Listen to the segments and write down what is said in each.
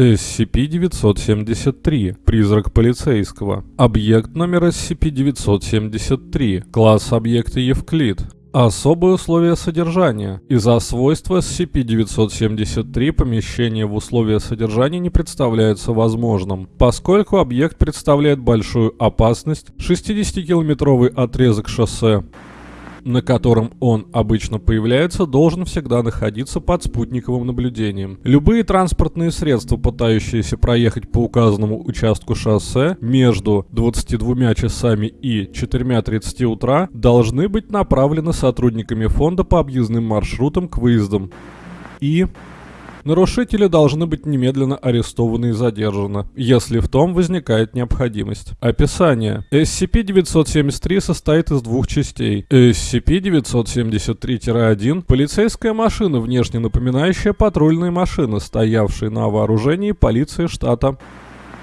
SCP-973. Призрак полицейского. Объект номер SCP-973. Класс объекта Евклид. Особые условия содержания. Из-за свойства SCP-973 помещение в условия содержания не представляется возможным, поскольку объект представляет большую опасность, 60-километровый отрезок шоссе на котором он обычно появляется, должен всегда находиться под спутниковым наблюдением. Любые транспортные средства, пытающиеся проехать по указанному участку шоссе между 22 часами и 4.30 утра, должны быть направлены сотрудниками фонда по объездным маршрутам к выездам. И Нарушители должны быть немедленно арестованы и задержаны, если в том возникает необходимость. Описание. SCP-973 состоит из двух частей. SCP-973-1 – полицейская машина, внешне напоминающая патрульные машины, стоявшие на вооружении полиции штата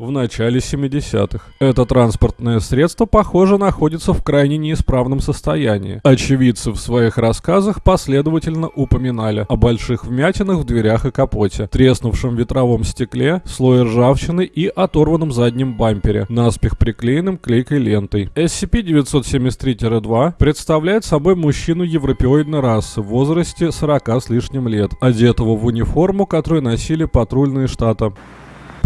в начале 70-х. Это транспортное средство, похоже, находится в крайне неисправном состоянии. Очевидцы в своих рассказах последовательно упоминали о больших вмятинах в дверях и капоте, треснувшем ветровом стекле, слое ржавчины и оторванном заднем бампере, наспех приклеенным клейкой лентой. SCP-973-2 представляет собой мужчину европеоидной расы в возрасте 40 с лишним лет, одетого в униформу, которую носили патрульные штата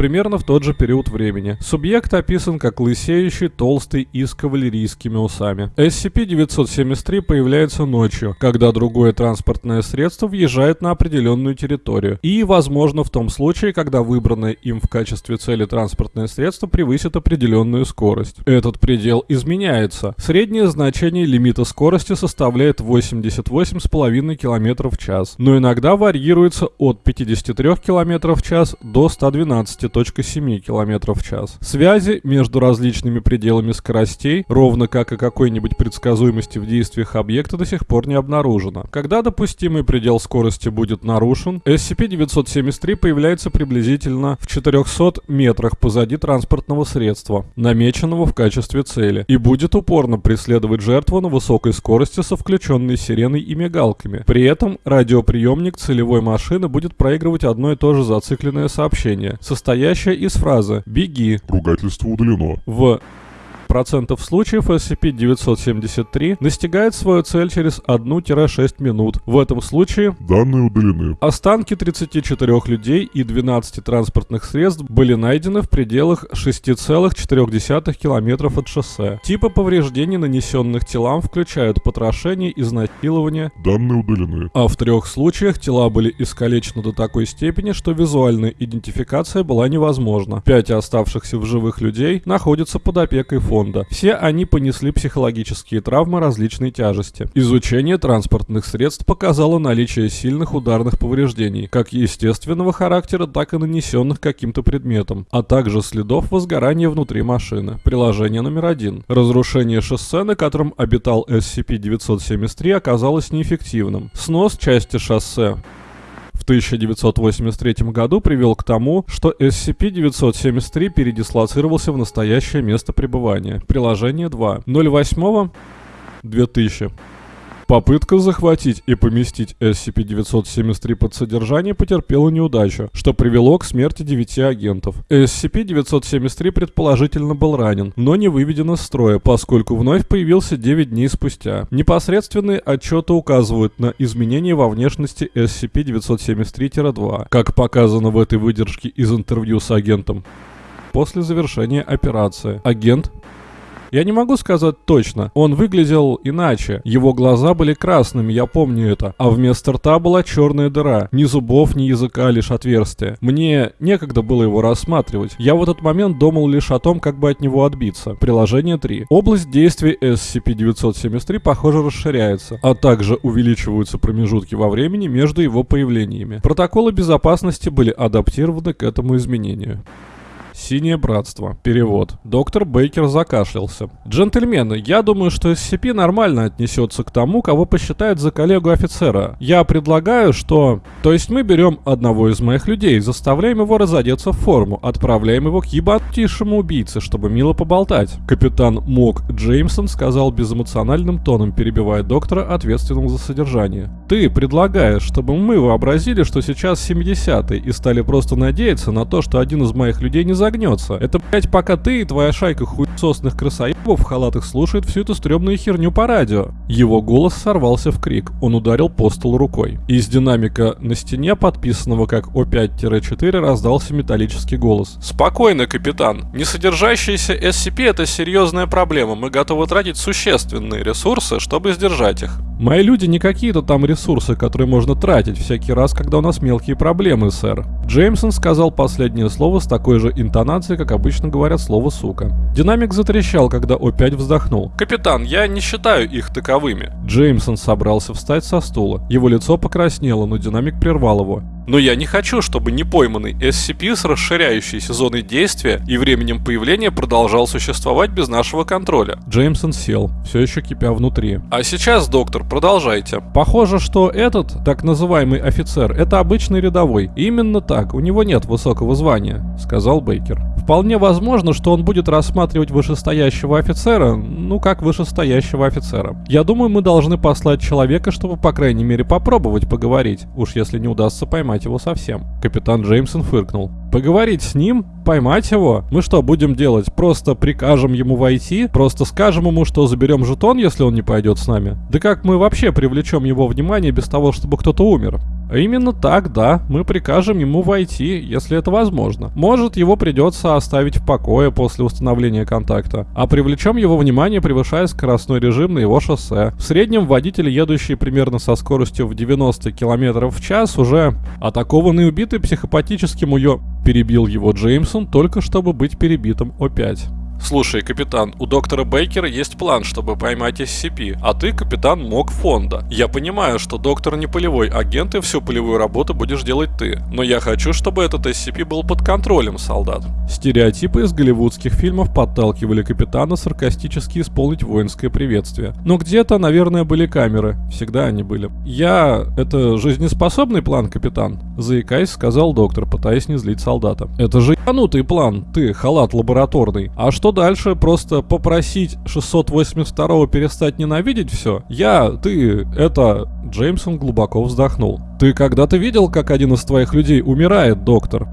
примерно в тот же период времени. Субъект описан как лысеющий, толстый и с кавалерийскими усами. SCP-973 появляется ночью, когда другое транспортное средство въезжает на определенную территорию, и, возможно, в том случае, когда выбранное им в качестве цели транспортное средство превысит определенную скорость. Этот предел изменяется. Среднее значение лимита скорости составляет 88,5 км в час, но иногда варьируется от 53 км в час до 112 12.7 км в час. Связи между различными пределами скоростей, ровно как и какой-нибудь предсказуемости в действиях объекта до сих пор не обнаружено. Когда допустимый предел скорости будет нарушен, SCP-973 появляется приблизительно в 400 метрах позади транспортного средства, намеченного в качестве цели, и будет упорно преследовать жертву на высокой скорости со включенной сиреной и мигалками. При этом радиоприемник целевой машины будет проигрывать одно и то же зацикленное сообщение, состоящее состоящая из фразы «беги». Ругательство удалено. В процентов случаев SCP-973 достигает свою цель через 1-6 минут. В этом случае данные удалены. Останки 34 людей и 12 транспортных средств были найдены в пределах 6,4 км от шоссе. Типы повреждений, нанесенных телам, включают потрошение, изнасилование. Данные удалены. А в трех случаях тела были искалечены до такой степени, что визуальная идентификация была невозможна. Пять оставшихся в живых людей находятся под опекой фонда фонда. Все они понесли психологические травмы различной тяжести. Изучение транспортных средств показало наличие сильных ударных повреждений, как естественного характера, так и нанесенных каким-то предметом, а также следов возгорания внутри машины. Приложение номер один. Разрушение шоссе, на котором обитал SCP-973, оказалось неэффективным. Снос части шоссе 1983 году привел к тому, что SCP-973 передислоцировался в настоящее место пребывания. Приложение 2. 08 2000. Попытка захватить и поместить SCP-973 под содержание потерпела неудачу, что привело к смерти девяти агентов. SCP-973 предположительно был ранен, но не выведен из строя, поскольку вновь появился 9 дней спустя. Непосредственные отчеты указывают на изменения во внешности SCP-973-2, как показано в этой выдержке из интервью с агентом. После завершения операции агент я не могу сказать точно. Он выглядел иначе. Его глаза были красными, я помню это. А вместо рта была черная дыра. Ни зубов, ни языка, лишь отверстие. Мне некогда было его рассматривать. Я в этот момент думал лишь о том, как бы от него отбиться. Приложение 3. Область действия SCP-973, похоже, расширяется, а также увеличиваются промежутки во времени между его появлениями. Протоколы безопасности были адаптированы к этому изменению. Синее братство. Перевод. Доктор Бейкер закашлялся. Джентльмены, я думаю, что SCP нормально отнесется к тому, кого посчитает за коллегу офицера. Я предлагаю, что... То есть мы берем одного из моих людей, заставляем его разодеться в форму, отправляем его к ебатейшему убийце, чтобы мило поболтать. Капитан Мок Джеймсон сказал безэмоциональным тоном, перебивая доктора, ответственного за содержание. Ты предлагаешь, чтобы мы вообразили, что сейчас 70-й и стали просто надеяться на то, что один из моих людей не загнется. Это, блять, пока ты и твоя шайка хуесосных красоебов в халатах слушает всю эту стрёмную херню по радио. Его голос сорвался в крик. Он ударил по столу рукой. Из динамика на стене, подписанного как О5-4, раздался металлический голос. «Спокойно, капитан. Несодержащиеся SCP — это серьезная проблема. Мы готовы тратить существенные ресурсы, чтобы сдержать их. Мои люди не какие-то там ресурсы, которые можно тратить всякий раз, когда у нас мелкие проблемы, сэр. Джеймсон сказал последнее слово с такой же интонацией, как обычно говорят слово «сука». Динамик затрещал, когда опять вздохнул. «Капитан, я не считаю их таковыми». Джеймсон собрался встать со стула. Его лицо покраснело, но динамик прервал его. Но я не хочу, чтобы непойманный SCP с расширяющейся зоной действия и временем появления продолжал существовать без нашего контроля. Джеймсон сел, все еще кипя внутри. А сейчас, доктор, продолжайте. Похоже, что этот, так называемый офицер, это обычный рядовой. Именно так, у него нет высокого звания, сказал Бейкер. Вполне возможно, что он будет рассматривать вышестоящего офицера, ну как вышестоящего офицера. Я думаю, мы должны послать человека, чтобы по крайней мере попробовать поговорить, уж если не удастся поймать его совсем. Капитан Джеймсон фыркнул. Поговорить с ним? Поймать его? Мы что будем делать? Просто прикажем ему войти? Просто скажем ему, что заберем жетон, если он не пойдет с нами? Да как мы вообще привлечем его внимание без того, чтобы кто-то умер? Именно так, да, мы прикажем ему войти, если это возможно. Может, его придется оставить в покое после установления контакта, а привлечем его внимание, превышая скоростной режим на его шоссе. В среднем водители, едущие примерно со скоростью в 90 км в час, уже атакованы и убиты психопатическим уё... Перебил его Джеймсон, только чтобы быть перебитым опять. Слушай, капитан, у доктора Бейкера есть план, чтобы поймать SCP, а ты капитан МОК фонда. Я понимаю, что доктор не полевой агент и всю полевую работу будешь делать ты, но я хочу, чтобы этот SCP был под контролем, солдат. Стереотипы из голливудских фильмов подталкивали капитана саркастически исполнить воинское приветствие. Но где-то, наверное, были камеры. Всегда они были. Я... Это жизнеспособный план, капитан? Заикаясь, сказал доктор, пытаясь не злить солдата. Это же ебанутый план, ты, халат лабораторный. А что дальше? Просто попросить 682-го перестать ненавидеть все? Я, ты, это... Джеймсон глубоко вздохнул. Ты когда-то видел, как один из твоих людей умирает, доктор?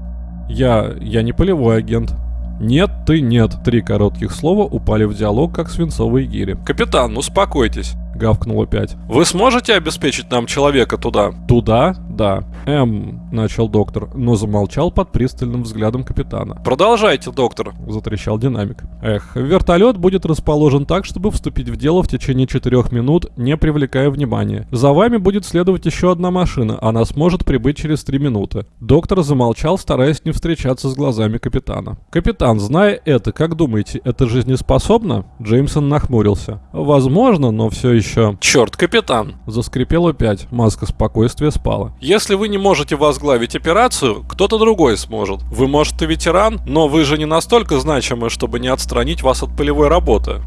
Я... я не полевой агент. «Нет, ты нет». Три коротких слова упали в диалог, как свинцовые гири. «Капитан, успокойтесь», — гавкнул опять. «Вы сможете обеспечить нам человека туда?» «Туда? Да». «Эм...» — начал доктор, но замолчал под пристальным взглядом капитана. «Продолжайте, доктор», — затрещал динамик. «Эх, вертолет будет расположен так, чтобы вступить в дело в течение четырех минут, не привлекая внимания. За вами будет следовать еще одна машина, она сможет прибыть через три минуты». Доктор замолчал, стараясь не встречаться с глазами капитана. «Капитан, зная это, как думаете, это жизнеспособно?» Джеймсон нахмурился. «Возможно, но все еще...» «Черт, капитан!» Заскрипел опять, маска спокойствия спала. «Если вы не можете возглавить операцию, кто-то другой сможет. Вы, может, и ветеран, но вы же не настолько значимы, чтобы не отстранить вас от полевой работы».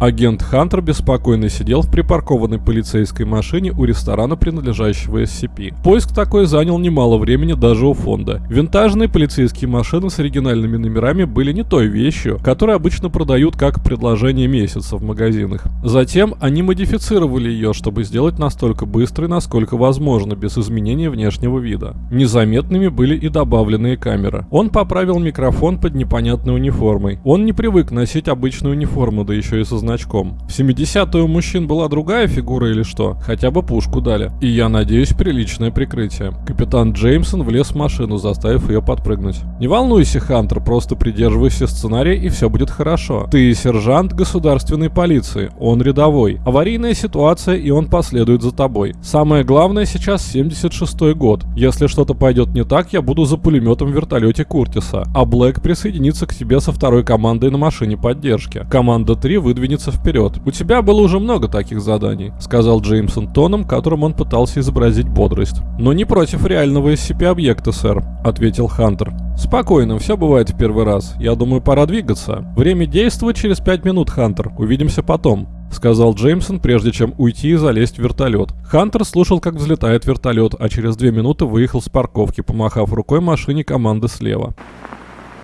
Агент Хантер беспокойно сидел в припаркованной полицейской машине у ресторана, принадлежащего SCP. Поиск такой занял немало времени даже у фонда. Винтажные полицейские машины с оригинальными номерами были не той вещью, которую обычно продают как предложение месяца в магазинах. Затем они модифицировали ее, чтобы сделать настолько быстрой, насколько возможно, без изменения внешнего вида. Незаметными были и добавленные камеры. Он поправил микрофон под непонятной униформой. Он не привык носить обычную униформу, да еще и со значком. В 70-е у мужчин была другая фигура или что? Хотя бы пушку дали. И я надеюсь, приличное прикрытие. Капитан Джеймсон влез в машину, заставив ее подпрыгнуть. Не волнуйся, Хантер, просто придерживайся сценария и все будет хорошо. Ты сержант государственной полиции, он рядовой. Аварийная ситуация и он последует за тобой. Самое главное сейчас 76 год. Если что-то пойдет не так, я буду за пулеметом в вертолете Куртиса. А Блэк присоединится к тебе со второй командой на машине поддержки. Команда 3 выдвинется двигаться вперед. У тебя было уже много таких заданий, сказал Джеймсон тоном, которым он пытался изобразить бодрость. Но не против реального SCP-объекта, сэр, ответил Хантер. Спокойно, все бывает в первый раз. Я думаю, пора двигаться. Время действовать через пять минут, Хантер. Увидимся потом. — сказал Джеймсон, прежде чем уйти и залезть в вертолет. Хантер слушал, как взлетает вертолет, а через две минуты выехал с парковки, помахав рукой машине команды слева.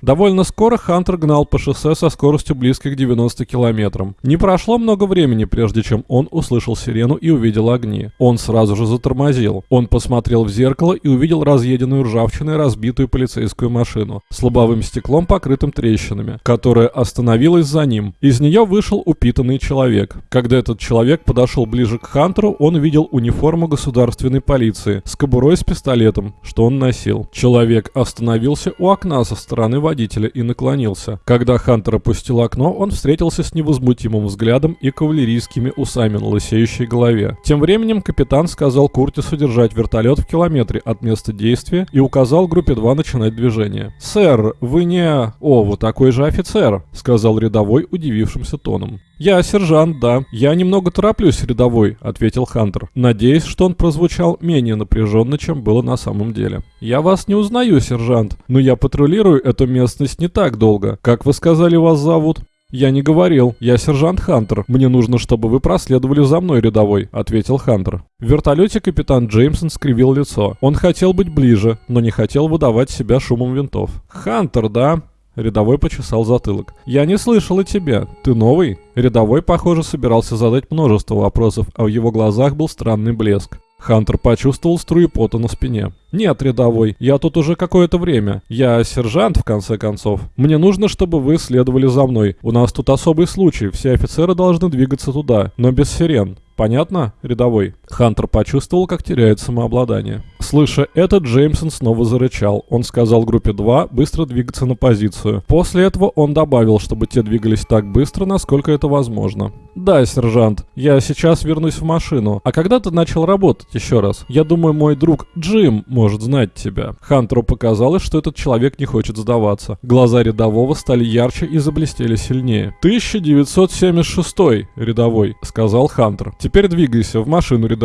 Довольно скоро Хантер гнал по шоссе со скоростью близкой к 90 километрам. Не прошло много времени, прежде чем он услышал сирену и увидел огни. Он сразу же затормозил. Он посмотрел в зеркало и увидел разъеденную ржавчиной разбитую полицейскую машину с лобовым стеклом, покрытым трещинами, которая остановилась за ним. Из нее вышел упитанный человек. Когда этот человек подошел ближе к Хантеру, он увидел униформу государственной полиции с кобурой с пистолетом, что он носил. Человек остановился у окна со стороны водителя и наклонился. Когда Хантер опустил окно, он встретился с невозмутимым взглядом и кавалерийскими усами на лысеющей голове. Тем временем капитан сказал Куртису держать вертолет в километре от места действия и указал группе 2 начинать движение. «Сэр, вы не...» «О, вы такой же офицер», — сказал рядовой удивившимся тоном. «Я сержант, да. Я немного тороплюсь, рядовой», — ответил Хантер, надеясь, что он прозвучал менее напряженно, чем было на самом деле. «Я вас не узнаю, сержант, но я патрулирую эту местность не так долго. Как вы сказали, вас зовут?» «Я не говорил. Я сержант Хантер. Мне нужно, чтобы вы проследовали за мной, рядовой», — ответил Хантер. В вертолете капитан Джеймсон скривил лицо. Он хотел быть ближе, но не хотел выдавать себя шумом винтов. «Хантер, да?» Рядовой почесал затылок. «Я не слышал о тебе. Ты новый?» Рядовой, похоже, собирался задать множество вопросов, а в его глазах был странный блеск. Хантер почувствовал струю пота на спине. «Нет, рядовой, я тут уже какое-то время. Я сержант, в конце концов. Мне нужно, чтобы вы следовали за мной. У нас тут особый случай, все офицеры должны двигаться туда, но без сирен. Понятно, рядовой?» Хантер почувствовал, как теряет самообладание. Слыша это, Джеймсон снова зарычал. Он сказал группе 2 быстро двигаться на позицию. После этого он добавил, чтобы те двигались так быстро, насколько это возможно. «Да, сержант, я сейчас вернусь в машину. А когда ты начал работать еще раз? Я думаю, мой друг Джим может знать тебя». Хантеру показалось, что этот человек не хочет сдаваться. Глаза рядового стали ярче и заблестели сильнее. «1976 рядовой», — сказал Хантер. «Теперь двигайся в машину рядовой».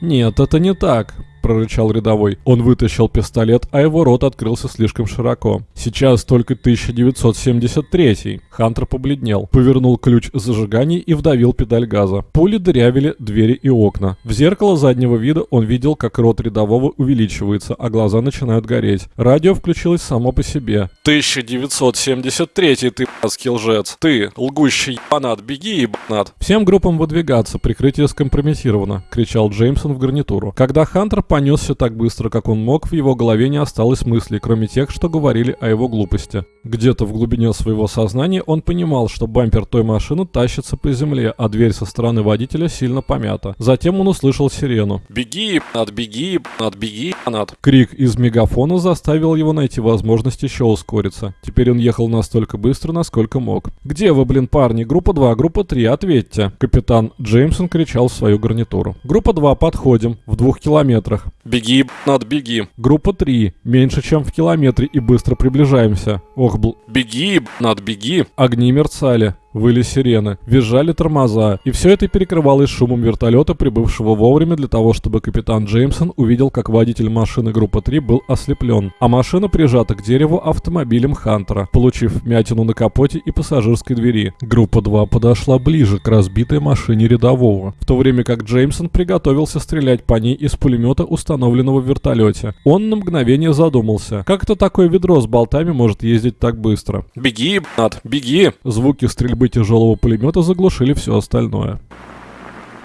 «Нет, это не так прорычал рядовой. Он вытащил пистолет, а его рот открылся слишком широко. Сейчас только 1973. Хантер побледнел, повернул ключ зажигания и вдавил педаль газа. Пули дырявили двери и окна. В зеркало заднего вида он видел, как рот рядового увеличивается, а глаза начинают гореть. Радио включилось само по себе. 1973 ты, б***ский лжец. Ты, лгущий ебанат, беги, ебанат. Всем группам выдвигаться, прикрытие скомпрометировано, кричал Джеймсон в гарнитуру. Когда Хантер понесся так быстро, как он мог, в его голове не осталось мыслей, кроме тех, что говорили о его глупости. Где-то в глубине своего сознания он понимал, что бампер той машины тащится по земле, а дверь со стороны водителя сильно помята. Затем он услышал сирену. «Беги, над беги, над беги, над!» Крик из мегафона заставил его найти возможность еще ускориться. Теперь он ехал настолько быстро, насколько мог. «Где вы, блин, парни? Группа 2, группа 3, ответьте!» Капитан Джеймсон кричал в свою гарнитуру. «Группа 2, подходим. В двух километрах. «Беги, над беги!» Группа 3. Меньше, чем в километре и быстро приближаемся. Ох, бл... «Беги, над беги!» Огни мерцали. Выли сирены, визжали тормоза, и все это перекрывалось шумом вертолета, прибывшего вовремя для того, чтобы капитан Джеймсон увидел, как водитель машины группы 3 был ослеплен, а машина прижата к дереву автомобилем Хантера, получив мятину на капоте и пассажирской двери. Группа 2 подошла ближе к разбитой машине рядового, в то время как Джеймсон приготовился стрелять по ней из пулемета, установленного в вертолете. Он на мгновение задумался, как это такое ведро с болтами может ездить так быстро. «Беги, Над, беги!» Звуки стрельбы тяжелого пулемета заглушили все остальное.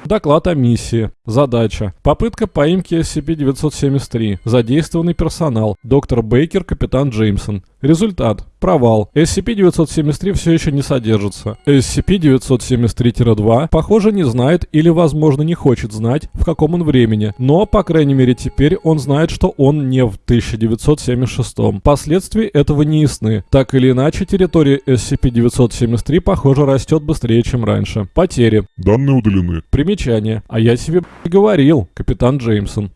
Доклад о миссии. Задача. Попытка поимки SCP-973. Задействованный персонал. Доктор Бейкер, капитан Джеймсон. Результат. Провал. SCP-973 все еще не содержится. SCP-973-2, похоже, не знает или, возможно, не хочет знать, в каком он времени. Но, по крайней мере, теперь он знает, что он не в 1976. Последствия этого не ясны. Так или иначе, территория SCP-973, похоже, растет быстрее, чем раньше. Потери. Данные удалены. Примечание. А я тебе говорил, капитан Джеймсон.